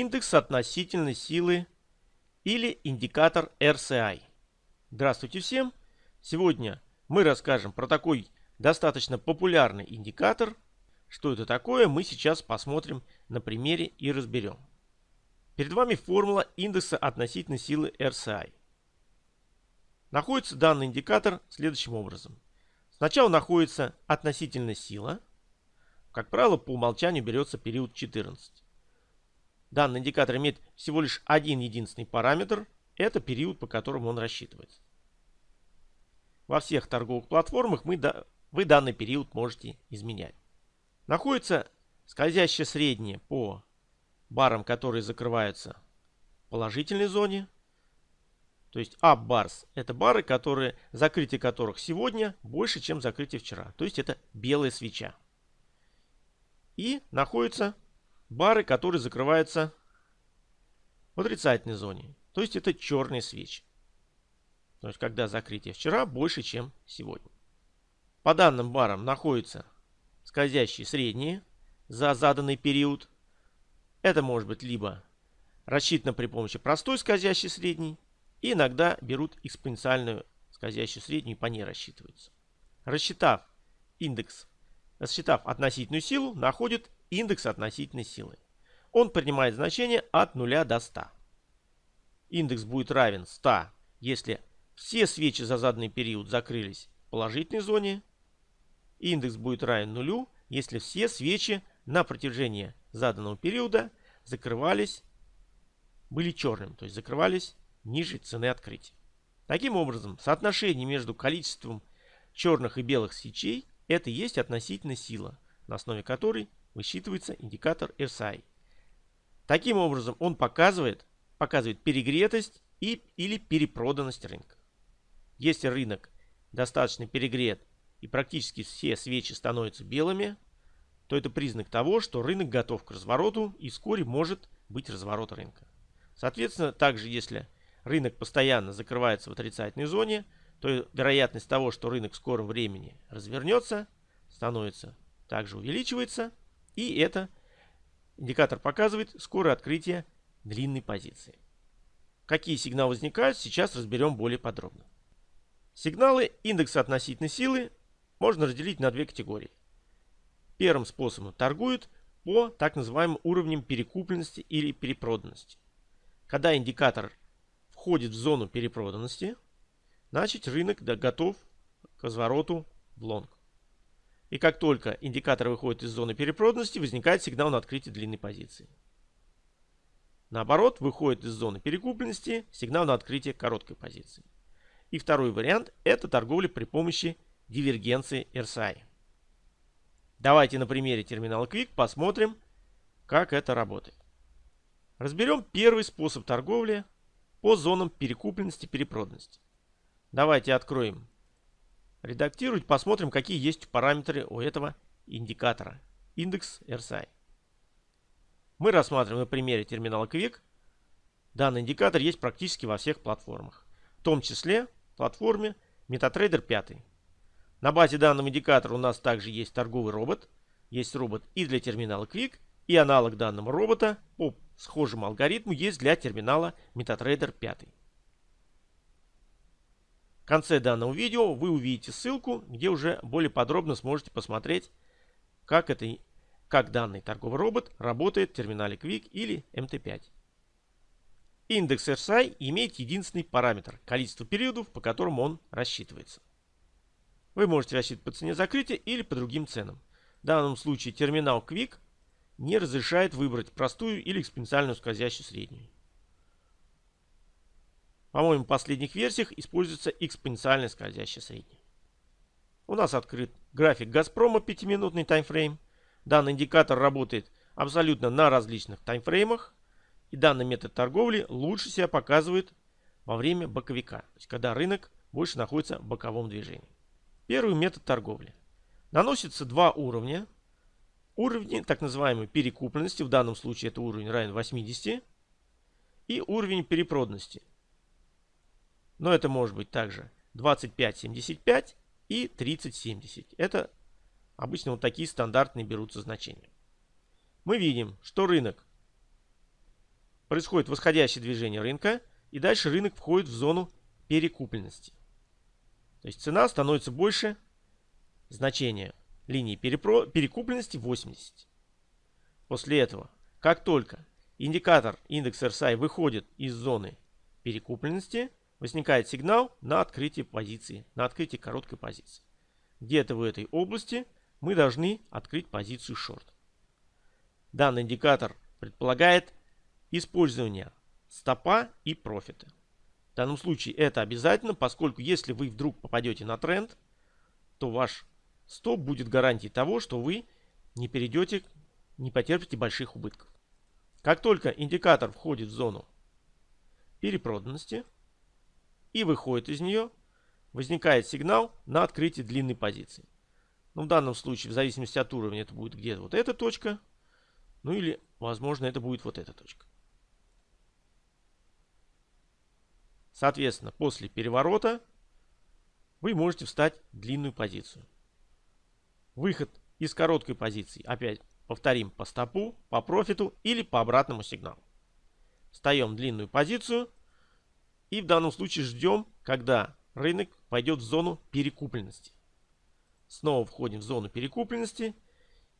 индекс относительной силы или индикатор RCI. Здравствуйте всем! Сегодня мы расскажем про такой достаточно популярный индикатор. Что это такое, мы сейчас посмотрим на примере и разберем. Перед вами формула индекса относительной силы RCI. Находится данный индикатор следующим образом. Сначала находится относительная сила. Как правило, по умолчанию берется период 14. Данный индикатор имеет всего лишь один единственный параметр. Это период, по которому он рассчитывается. Во всех торговых платформах мы, вы данный период можете изменять. Находится скользящее среднее по барам, которые закрываются в положительной зоне. То есть up bars это бары, которые, закрытие которых сегодня больше, чем закрытие вчера. То есть это белая свеча. И находится бары, которые закрываются в отрицательной зоне. То есть это черные свечи. То есть когда закрытие вчера больше, чем сегодня. По данным барам находятся скользящие средние за заданный период. Это может быть либо рассчитано при помощи простой скользящей средней, и иногда берут экспоненциальную скользящую среднюю и по ней рассчитываются. Рассчитав индекс, рассчитав относительную силу, находят индекс относительной силы. Он принимает значение от 0 до 100. Индекс будет равен 100, если все свечи за заданный период закрылись в положительной зоне. Индекс будет равен нулю, если все свечи на протяжении заданного периода закрывались, были черными, то есть закрывались ниже цены открытия. Таким образом, соотношение между количеством черных и белых свечей – это и есть относительная сила, на основе которой высчитывается индикатор RSI. Таким образом, он показывает, показывает перегретость и, или перепроданность рынка. Если рынок достаточно перегрет и практически все свечи становятся белыми, то это признак того, что рынок готов к развороту и вскоре может быть разворот рынка. Соответственно, также если рынок постоянно закрывается в отрицательной зоне, то вероятность того, что рынок в скором времени развернется, становится также увеличивается – и это индикатор показывает скорое открытие длинной позиции. Какие сигналы возникают, сейчас разберем более подробно. Сигналы индекса относительной силы можно разделить на две категории. Первым способом торгуют по так называемым уровням перекупленности или перепроданности. Когда индикатор входит в зону перепроданности, значит рынок готов к развороту в лонг. И как только индикатор выходит из зоны перепроданности, возникает сигнал на открытие длинной позиции. Наоборот, выходит из зоны перекупленности сигнал на открытие короткой позиции. И второй вариант – это торговля при помощи дивергенции RSI. Давайте на примере терминала Quick посмотрим, как это работает. Разберем первый способ торговли по зонам перекупленности и перепроданности. Давайте откроем редактировать, посмотрим, какие есть параметры у этого индикатора. Индекс RSI. Мы рассматриваем на примере терминала Quick. Данный индикатор есть практически во всех платформах. В том числе платформе MetaTrader 5. На базе данного индикатора у нас также есть торговый робот. Есть робот и для терминала Quick, и аналог данного робота по схожему алгоритму есть для терминала MetaTrader 5. В конце данного видео вы увидите ссылку, где уже более подробно сможете посмотреть, как, это, как данный торговый робот работает в терминале Quick или MT5. Индекс RSI имеет единственный параметр – количество периодов, по которым он рассчитывается. Вы можете рассчитывать по цене закрытия или по другим ценам. В данном случае терминал Quick не разрешает выбрать простую или экспоненциальную скользящую среднюю. По-моему, в последних версиях используется экспоненциальная скользящая средняя. У нас открыт график Газпрома 5-минутный таймфрейм. Данный индикатор работает абсолютно на различных таймфреймах. И данный метод торговли лучше себя показывает во время боковика, то есть когда рынок больше находится в боковом движении. Первый метод торговли. Наносится два уровня. Уровни так называемой перекупленности, в данном случае это уровень равен 80, и уровень перепроданности – но это может быть также 25,75 и 30,70. Это обычно вот такие стандартные берутся значения. Мы видим, что рынок происходит восходящее движение рынка, и дальше рынок входит в зону перекупленности. То есть цена становится больше значения линии перепро... перекупленности 80. После этого, как только индикатор индекс RSI выходит из зоны перекупленности, возникает сигнал на открытие позиции, на открытие короткой позиции. Где-то в этой области мы должны открыть позицию шорт. Данный индикатор предполагает использование стопа и профита. В данном случае это обязательно, поскольку если вы вдруг попадете на тренд, то ваш стоп будет гарантией того, что вы не перейдете, не потерпите больших убытков. Как только индикатор входит в зону перепроданности и выходит из нее, возникает сигнал на открытие длинной позиции. Ну, в данном случае, в зависимости от уровня, это будет где-то вот эта точка. Ну или, возможно, это будет вот эта точка. Соответственно, после переворота вы можете встать в длинную позицию. Выход из короткой позиции, опять повторим, по стопу, по профиту или по обратному сигналу. Встаем в длинную позицию и в данном случае ждем, когда рынок пойдет в зону перекупленности. Снова входим в зону перекупленности.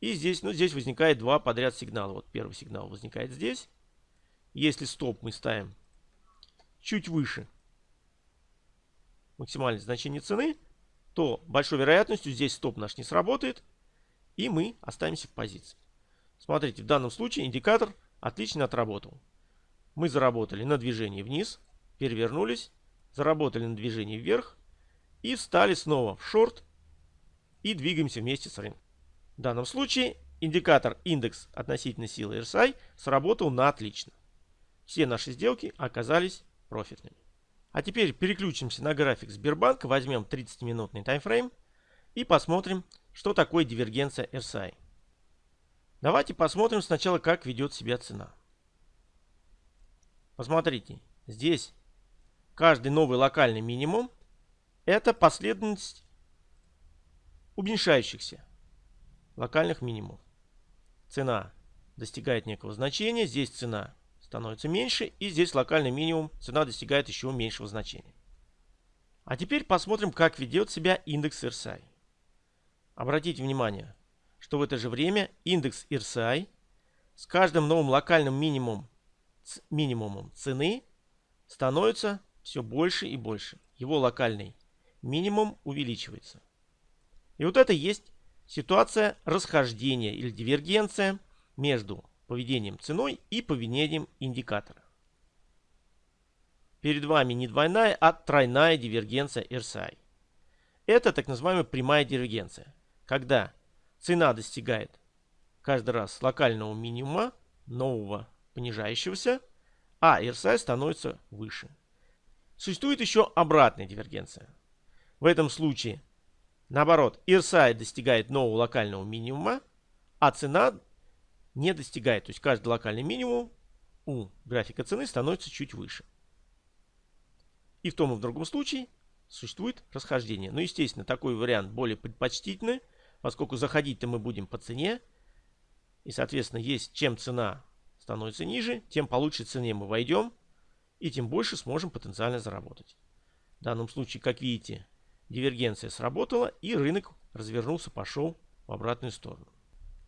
И здесь, ну, здесь возникает два подряд сигнала. Вот первый сигнал возникает здесь. Если стоп мы ставим чуть выше максимальное значение цены, то большой вероятностью здесь стоп наш не сработает, и мы останемся в позиции. Смотрите, в данном случае индикатор отлично отработал. Мы заработали на движении вниз, перевернулись, заработали на движении вверх и встали снова в шорт и двигаемся вместе с рынком. В данном случае индикатор индекс относительной силы RSI сработал на отлично. Все наши сделки оказались профитными. А теперь переключимся на график Сбербанка, возьмем 30-минутный таймфрейм и посмотрим, что такое дивергенция RSI. Давайте посмотрим сначала, как ведет себя цена. Посмотрите, здесь каждый новый локальный минимум это последовательность уменьшающихся локальных минимумов. Цена достигает некого значения, здесь цена становится меньше, и здесь локальный минимум, цена достигает еще меньшего значения. А теперь посмотрим, как ведет себя индекс RSI. Обратите внимание, что в это же время индекс RSI с каждым новым локальным минимумом, минимумом цены становится все больше и больше. Его локальный минимум увеличивается. И вот это есть ситуация расхождения или дивергенция между поведением ценой и поведением индикатора. Перед вами не двойная, а тройная дивергенция RSI. Это так называемая прямая дивергенция, когда цена достигает каждый раз локального минимума, нового понижающегося, а RSI становится выше. Существует еще обратная дивергенция. В этом случае Наоборот, RSI достигает нового локального минимума, а цена не достигает. То есть каждый локальный минимум у графика цены становится чуть выше. И в том и в другом случае существует расхождение. Но, естественно, такой вариант более предпочтительный, поскольку заходить-то мы будем по цене. И, соответственно, есть чем цена становится ниже, тем по лучшей цене мы войдем, и тем больше сможем потенциально заработать. В данном случае, как видите, Дивергенция сработала и рынок развернулся, пошел в обратную сторону.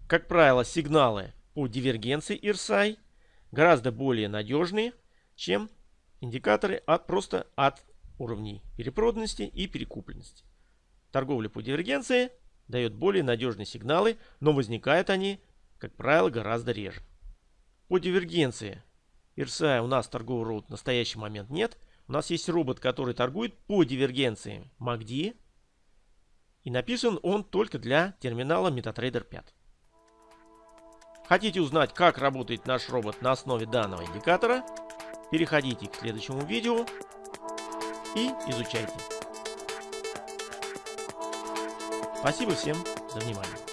Как правило, сигналы по дивергенции RSI гораздо более надежные, чем индикаторы от, просто от уровней перепроданности и перекупленности. Торговля по дивергенции дает более надежные сигналы, но возникают они, как правило, гораздо реже. По дивергенции RSI у нас торгового роут в настоящий момент нет, у нас есть робот, который торгует по дивергенции MACD. И написан он только для терминала MetaTrader 5. Хотите узнать, как работает наш робот на основе данного индикатора? Переходите к следующему видео и изучайте. Спасибо всем за внимание.